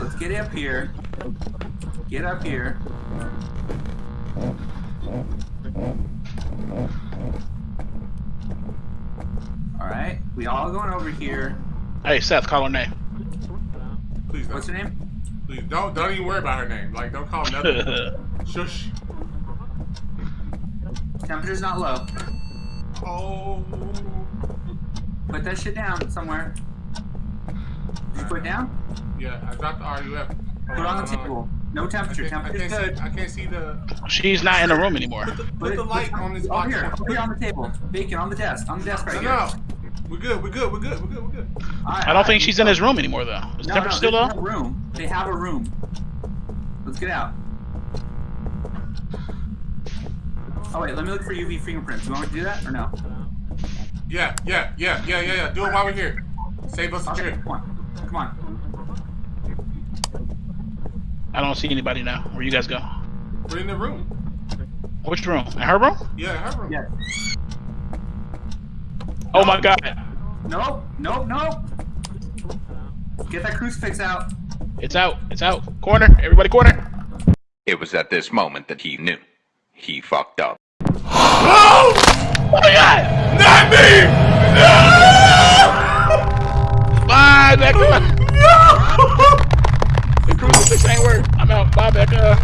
Let's get up here. Get up here. Alright, we all going over here. Hey, Seth, call her name. Please don't. What's her name? Please don't. Don't even worry about her name. Like, don't call her nothing. Shush. Temperature's not low. Oh. Put that shit down somewhere. Did you put it down? Yeah, I dropped the RUF. Put on the table. No I temperature. can't, I can't good. see. I can't see the. She's not in the room anymore. Put the, Put put the light put- on this oh, Over box. here. Over here on the table. Bacon on the desk. On the desk right No, here. no. We're good. We're good. We're good. We're good. We're good. Alright, I don't think she's in his room anymore, though. Is No, temperature no, still they low? have a room. They have a room. Let's get out. Oh wait, let me look for UV fingerprints. Do you want me to do that or no? Yeah, yeah, yeah, yeah, yeah, yeah. Do it while we're here. Save us a Okay, trip. Come on. I don't see anybody now. Where you guys go? We're in the room. Which room? In her room? Yeah, her room. Yes. Oh my god. Nope. Nope. Nope. Get that crucifix out. It's out. It's out. Corner. Everybody corner. It was at this moment that he knew. He fucked up. Oh! Oh my god! Not me! Bye, Becca! No! The crucifix ain't work. I'm out. Bye, Becca.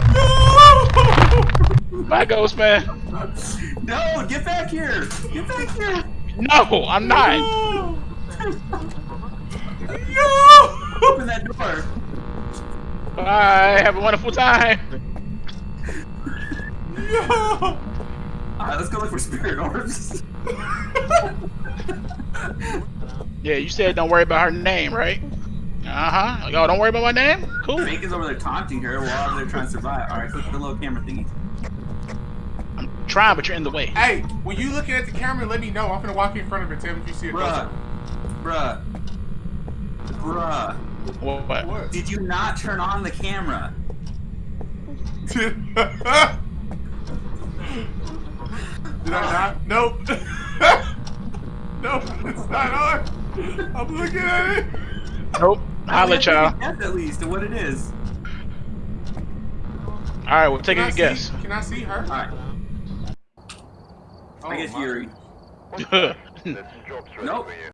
No! Bye, Ghost Man. No, get back here. Get back here. No, I'm not. No! Open that door. Bye. Have a wonderful time. No! Alright, let's go look for spirit orbs. Yeah, you said don't worry about her name, right? Uh huh. Yo, don't worry about my name. Cool. Bacon's over there taunting her while they're trying to survive. Alright, click the little camera thingy. I'm trying, but you're in the way. Hey, when you looking at the camera, let me know. I'm gonna walk in front of it. Tim, if you see it. Bruh. Bruh. Bruh. What? what? What? Did you not turn on the camera? Did I not? Nope. nope, it's not on. I'm looking at it. Nope. Holla, Guess y'all. at least at what it is. All right, we'll take Can a I see- guess. Can I see her? Alright, Oh, I guess oh, my- Yurei. This job's ready Nope. for you.